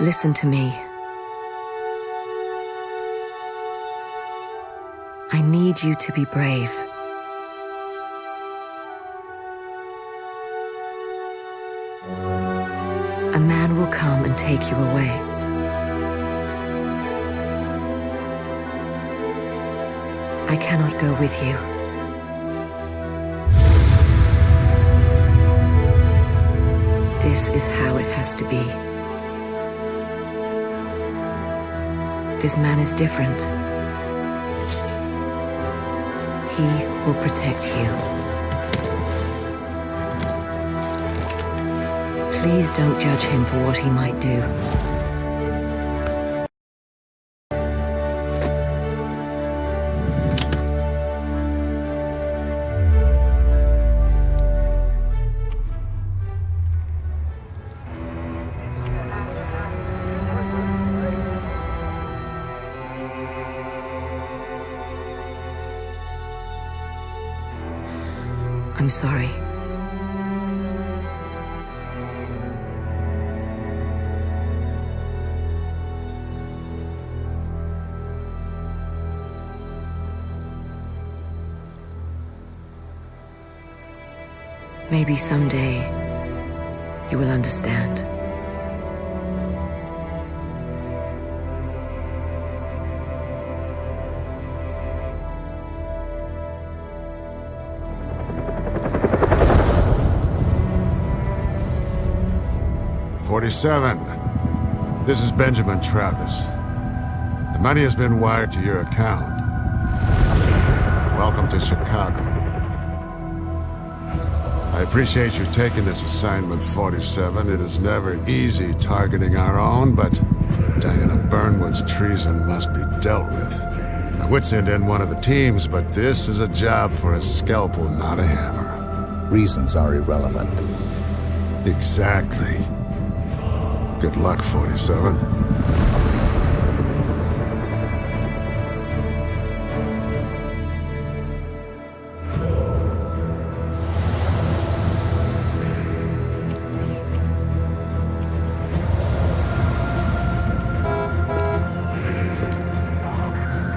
Listen to me. I need you to be brave. A man will come and take you away. I cannot go with you. This is how it has to be. This man is different. He will protect you. Please don't judge him for what he might do. I'm sorry. Maybe someday you will understand. Forty-seven. This is Benjamin Travis. The money has been wired to your account. Welcome to Chicago. I appreciate you taking this assignment, 47. It is never easy targeting our own, but Diana Burnwood's treason must be dealt with. My wits end in one of the teams, but this is a job for a scalpel, not a hammer. Reasons are irrelevant. Exactly. Good luck, 47.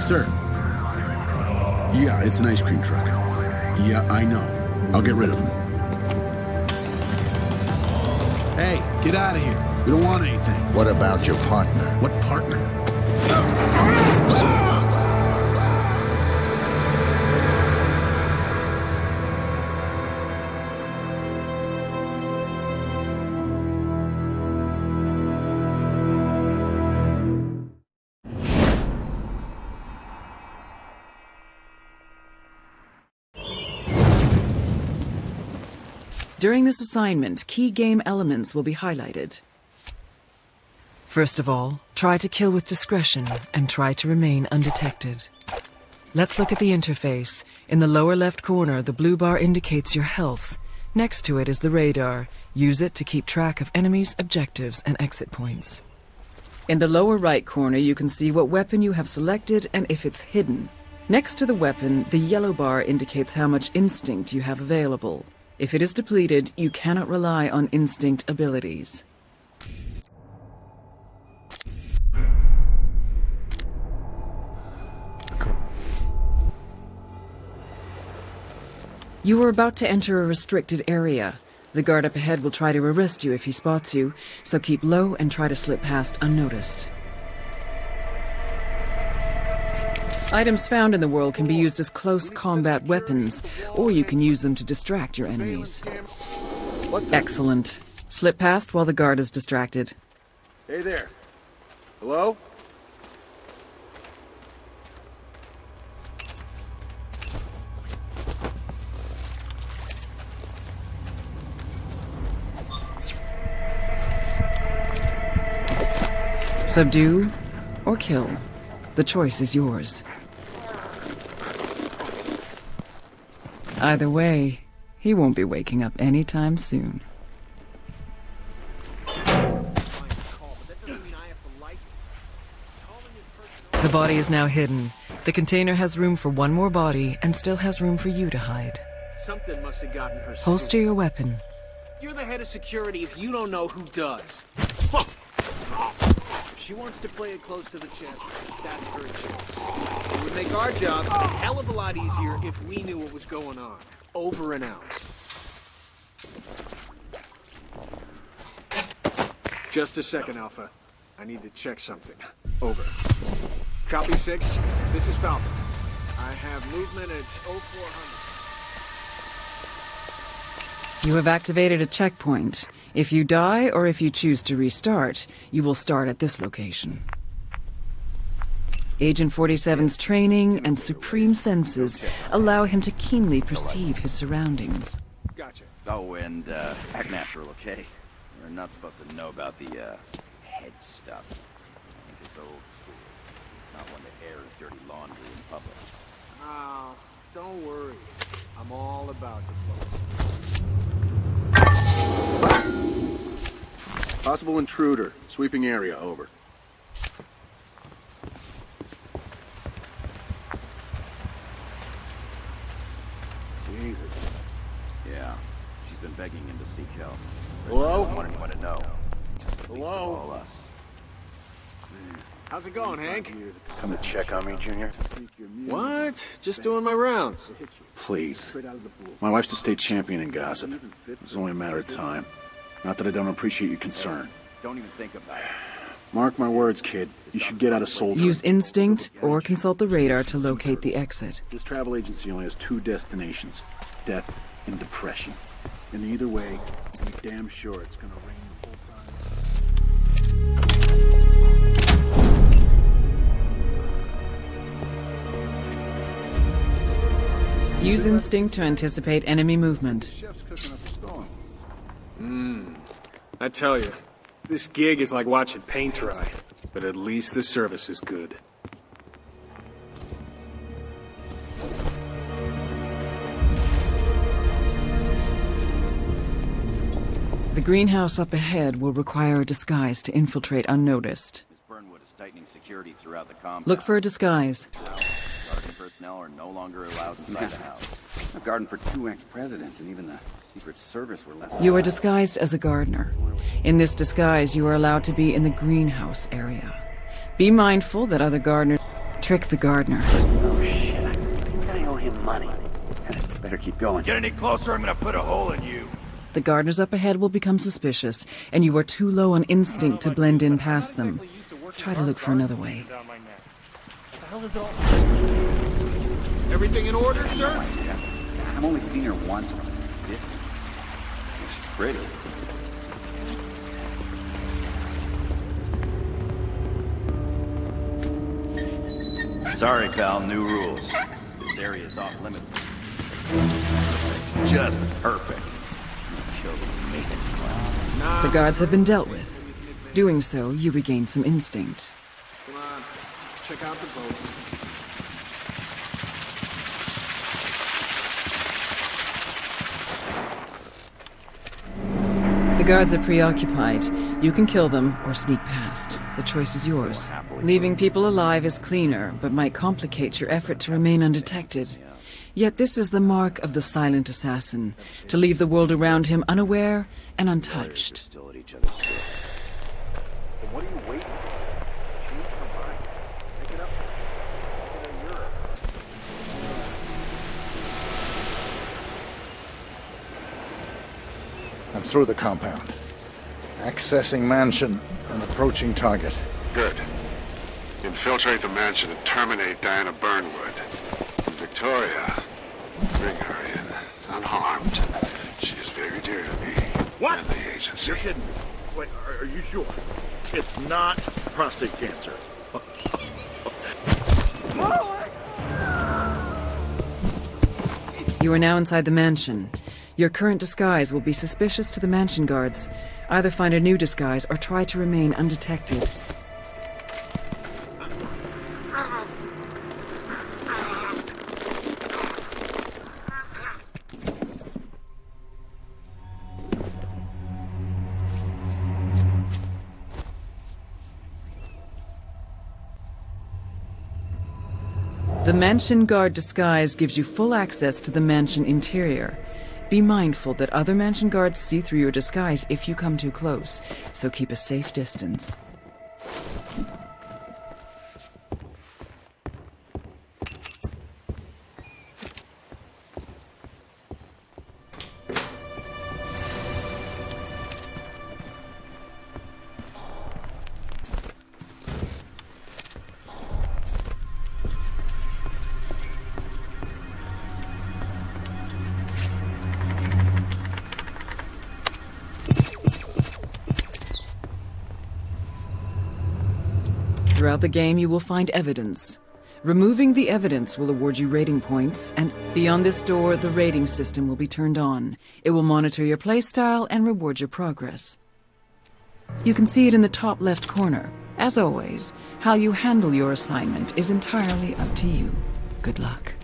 Sir. Yeah, it's an ice cream truck. Yeah, I know. I'll get rid of him. Hey, get out of here. We don't want anything. What about your partner? What partner? During this assignment, key game elements will be highlighted. First of all, try to kill with discretion and try to remain undetected. Let's look at the interface. In the lower left corner, the blue bar indicates your health. Next to it is the radar. Use it to keep track of enemies, objectives, and exit points. In the lower right corner, you can see what weapon you have selected and if it's hidden. Next to the weapon, the yellow bar indicates how much instinct you have available. If it is depleted, you cannot rely on instinct abilities. You are about to enter a restricted area. The guard up ahead will try to arrest you if he spots you, so keep low and try to slip past unnoticed. Items found in the world can be used as close combat weapons, or you can use them to distract your enemies. Excellent. Slip past while the guard is distracted. Hey there. Hello? Subdue or kill. The choice is yours. Either way, he won't be waking up anytime soon. The body is now hidden. The container has room for one more body and still has room for you to hide. Something must have gotten her. Holster your weapon. You're the head of security if you don't know who does. Fuck! She wants to play it close to the chest. That's her choice. It would make our jobs a hell of a lot easier if we knew what was going on. Over and out. Just a second, Alpha. I need to check something. Over. Copy 6. This is Falcon. I have movement at 0400. You have activated a checkpoint. If you die or if you choose to restart, you will start at this location. Agent 47's training and supreme senses allow him to keenly perceive his surroundings. Gotcha. Oh, and uh, act natural, okay? You're not supposed to know about the uh, head stuff. I think it's old school. Not one to air his dirty laundry in public. Oh, don't worry. I'm all about diplomacy. Possible intruder. Sweeping area, over. Jesus. Yeah, she's been begging him to seek help. Hello? She doesn't want anyone to know. Hello? All us. How's it going, Hank? Come to check on me, Junior? What? Just doing my rounds. Please. My wife's the state champion in gossip. It's only a matter of time. Not that I don't appreciate your concern. Don't even think about it. Mark my words, kid. You should get out of soldiering. Use instinct or consult the radar to locate the exit. This travel agency only has two destinations. Death and depression. And either way, be damn sure it's gonna rain Use instinct to anticipate enemy movement. Chef's cooking up a storm. I tell you, this gig is like watching paint dry. But at least the service is good. The greenhouse up ahead will require a disguise to infiltrate unnoticed. Miss Burnwood is tightening security throughout the compound. Look for a disguise. Guardian personnel are no longer allowed inside the house. A garden for two ex-presidents, and even the Secret Service were less. You are disguised as a gardener. In this disguise, you are allowed to be in the greenhouse area. Be mindful that other gardeners trick the gardener. Oh shit! I think I owe him money. Better keep going. Get any closer, I'm gonna put a hole in you. The gardeners up ahead will become suspicious, and you are too low on instinct to blend in past them. Try to look for another way. Everything in order, sir? I've only seen her once from a distance. She's pretty. Sorry, pal, new rules. This area is off limits. Just perfect. Kill these maintenance clowns. The guards have been dealt with. Doing so, you regain some instinct. Come on, let's check out the boats. Guards are preoccupied. You can kill them or sneak past. The choice is yours. Leaving people alive is cleaner, but might complicate your effort to remain undetected. Yet this is the mark of the silent assassin, to leave the world around him unaware and untouched. Still at each other's throats. What are you waiting for? Change your mind. Pick it up. Consider Europe. I'm through the compound. Accessing mansion and approaching target. Good. Infiltrate the mansion and terminate Diana Burnwood. And Victoria, bring her in, unharmed. She is very dear to me What? and the agency. You're kidding me. Wait, are, are you sure? It's not prostate cancer. You are now inside the mansion. Your current disguise will be suspicious to the mansion guards. Either find a new disguise or try to remain undetected. The mansion guard disguise gives you full access to the mansion interior. Be mindful that other mansion guards see through your disguise if you come too close, so keep a safe distance. Throughout the game, you will find evidence. Removing the evidence will award you rating points, and beyond this door, the rating system will be turned on. It will monitor your playstyle and reward your progress. You can see it in the top left corner. As always, how you handle your assignment is entirely up to you. Good luck.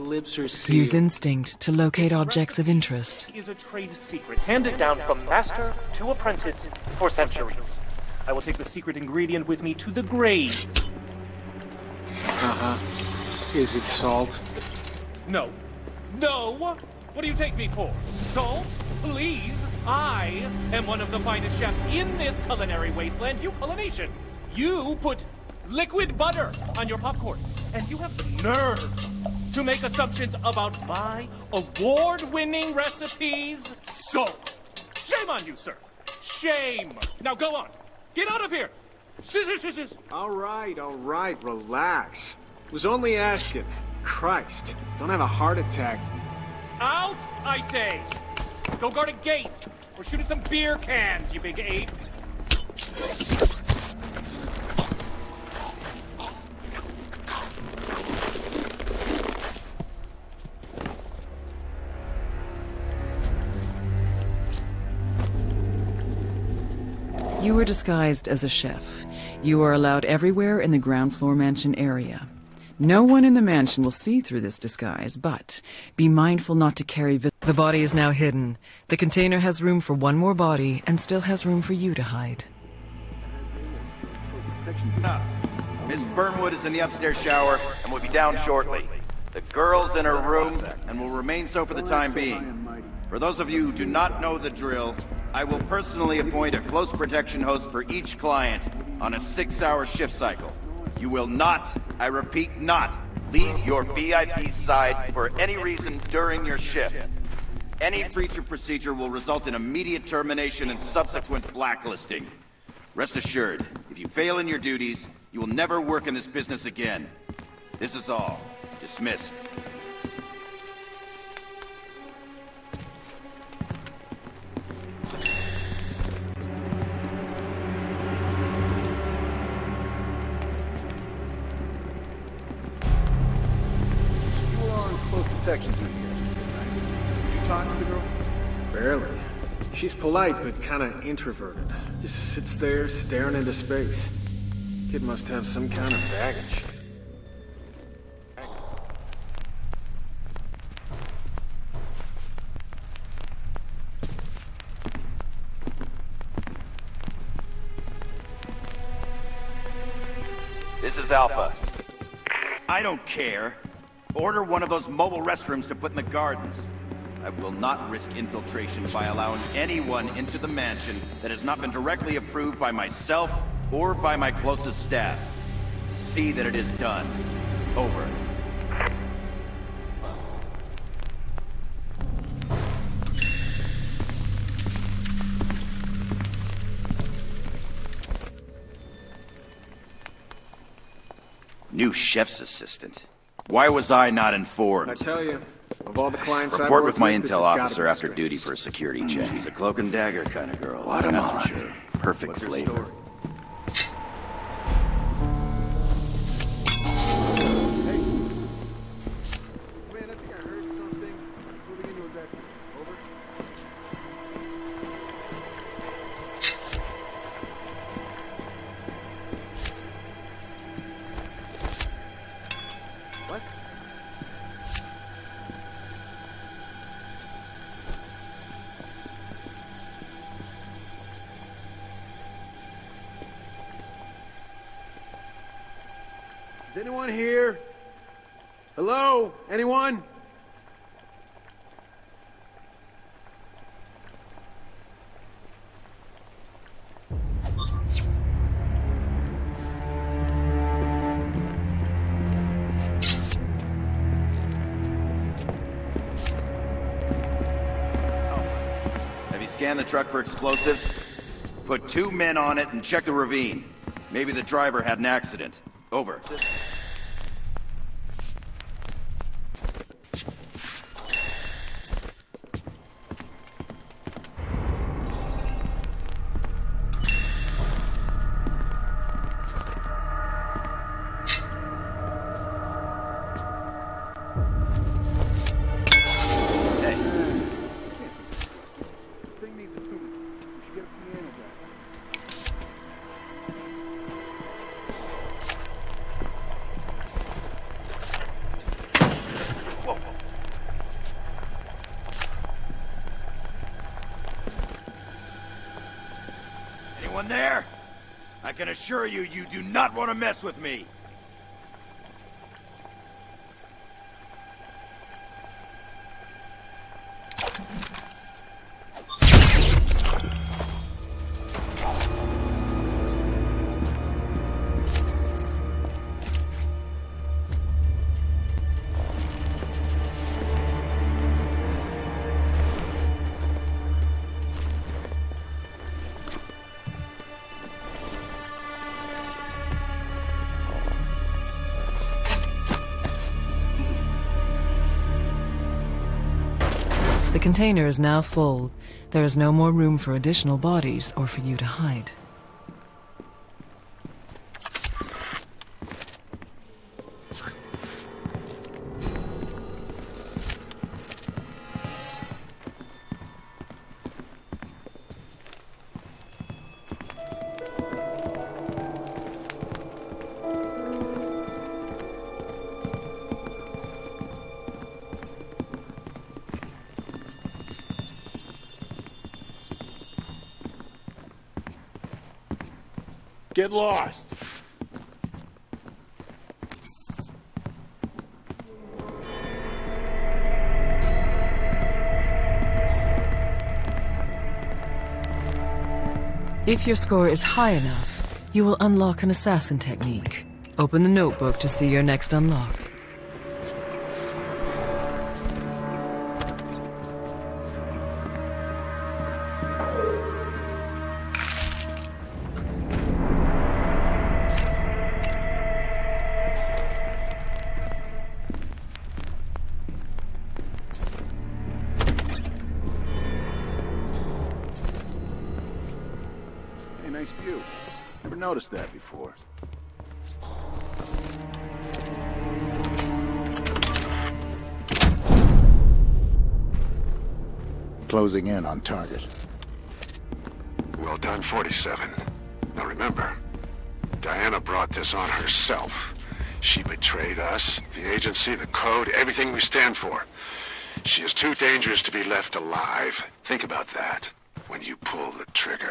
Use sealed. instinct to locate objects of interest. is a trade secret handed down from master to apprentice for centuries. I will take the secret ingredient with me to the grave. Uh-huh. Is it salt? No. No! What do you take me for? Salt? Please! I am one of the finest chefs in this culinary wasteland, you Polynesian! You put liquid butter on your popcorn, and you have the nerve to make assumptions about my award-winning recipes? Salt! Shame on you, sir! Shame! Now go on! Get out of here! Shh. All right, all right, relax. Was only asking. Christ, don't have a heart attack. Out, I say! Go guard a gate! Or shoot at some beer cans, you big ape! You are disguised as a chef. You are allowed everywhere in the ground floor mansion area. No one in the mansion will see through this disguise, but be mindful not to carry The body is now hidden. The container has room for one more body and still has room for you to hide. Miss Burnwood is in the upstairs shower and will be down shortly. The girl's in her room and will remain so for the time being. For those of you who do not know the drill, I will personally appoint a close protection host for each client on a six-hour shift cycle. You will not, I repeat not, leave your VIP side for any reason during your shift. Any breach of procedure will result in immediate termination and subsequent blacklisting. Rest assured, if you fail in your duties, you will never work in this business again. This is all. Dismissed. Polite, but kinda introverted. Just sits there, staring into space. Kid must have some kind of baggage. This is Alpha. I don't care. Order one of those mobile restrooms to put in the gardens. I will not risk infiltration by allowing anyone into the mansion that has not been directly approved by myself or by my closest staff. See that it is done. Over. New chef's assistant. Why was I not informed? I tell you, of all the clients I've Report with my this intel officer after duty for a security hmm. check. She's a cloak and dagger kind of girl. What am that's I? for sure. Perfect What's her flavor. Is anyone here? Hello? Anyone? Have you scanned the truck for explosives? Put two men on it and check the ravine. Maybe the driver had an accident. Over. Can assure you, you do not want to mess with me. The container is now full. There is no more room for additional bodies or for you to hide. Get lost. If your score is high enough, you will unlock an assassin technique. Open the notebook to see your next unlock. Noticed that before. Closing in on target. Well done, 47. Now remember, Diana brought this on herself. She betrayed us, the agency, the code, everything we stand for. She is too dangerous to be left alive. Think about that when you pull the trigger.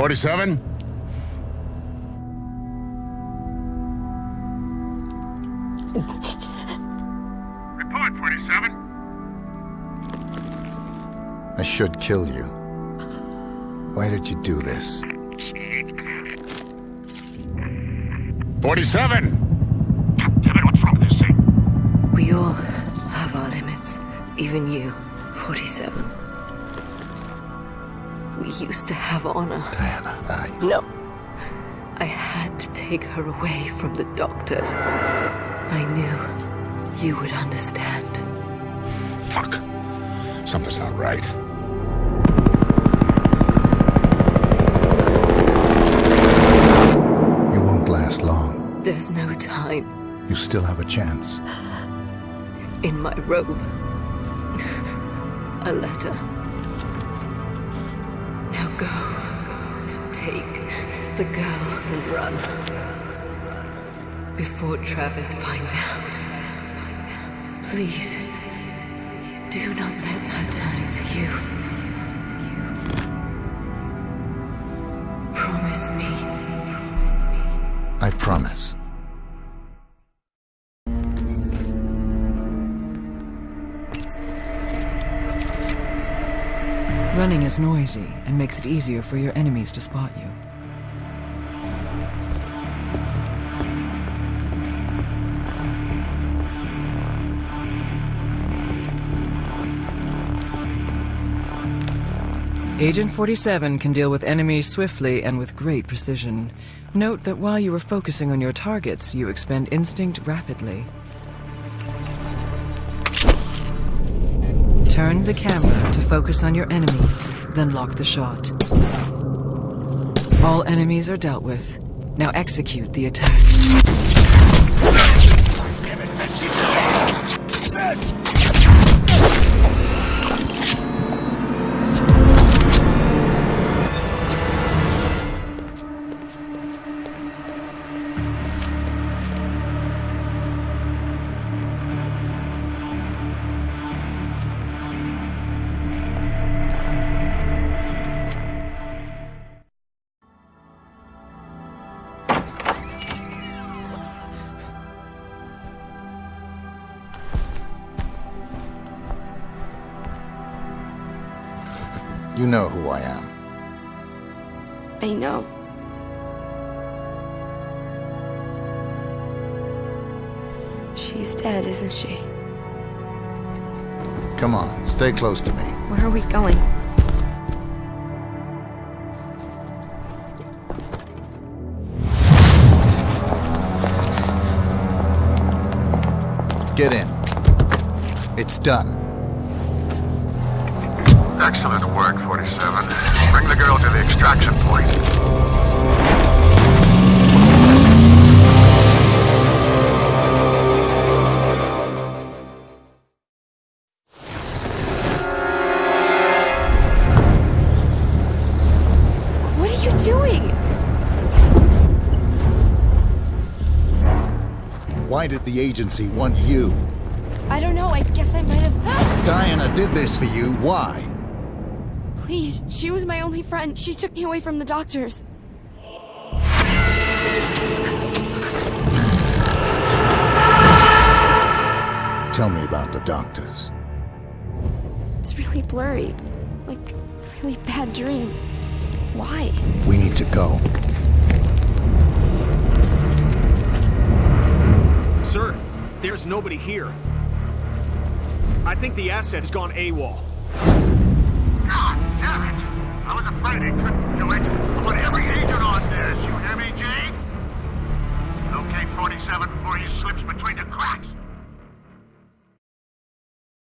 47? Report, 47. I should kill you. Why did you do this? 47! God damn it, what's wrong with this thing? We all have our limits. Even you, 47. We used to have honor. Diana, I... No. I had to take her away from the doctors. I knew you would understand. Fuck. Something's not right. You won't last long. There's no time You still have a chance. in my robe. A letter. The girl and run. Before Travis finds out. Please. Do not let her turn into you. Promise me. I promise. Running is noisy and makes it easier for your enemies to spot you. Agent 47 can deal with enemies swiftly and with great precision. Note that while you are focusing on your targets, you expend instinct rapidly. Turn the camera to focus on your enemy, then lock the shot. All enemies are dealt with. Now execute the attack. Know who I am. I know. She's dead, isn't she? Come on, stay close to me. Where are we going? Get in. It's done. Excellent work, 47. Bring the girl to the extraction point. What are you doing? Why did the agency want you? I don't know. I guess I might have. Diana did this for you. Why? Please, she was my only friend. She took me away from the doctors. Tell me about the doctors. It's really blurry. Like, a really bad dream. Why? We need to go. Sir, there's nobody here. I think the asset has gone AWOL. Damn it! I was afraid it couldn't do it. I want every agent on this, you hear me, Jade? Locate 47 before he slips between the cracks.